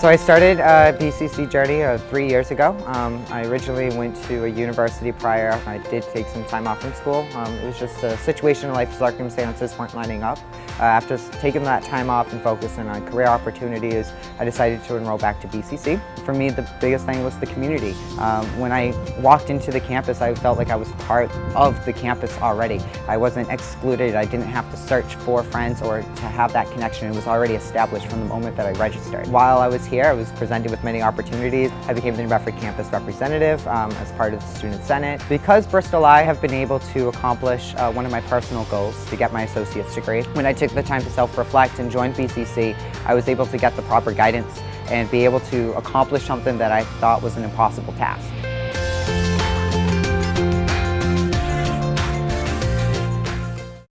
So I started a BCC journey uh, three years ago. Um, I originally went to a university prior. I did take some time off from school. Um, it was just a situation in life circumstances weren't lining up. Uh, after taking that time off and focusing on career opportunities, I decided to enroll back to BCC. For me, the biggest thing was the community. Um, when I walked into the campus, I felt like I was part of the campus already. I wasn't excluded. I didn't have to search for friends or to have that connection. It was already established from the moment that I registered. While I was here, I was presented with many opportunities. I became the New Bedford campus representative um, as part of the Student Senate. Because Bristol I have been able to accomplish uh, one of my personal goals to get my associate's degree. When I took the time to self-reflect and join BCC, I was able to get the proper guidance and be able to accomplish something that I thought was an impossible task.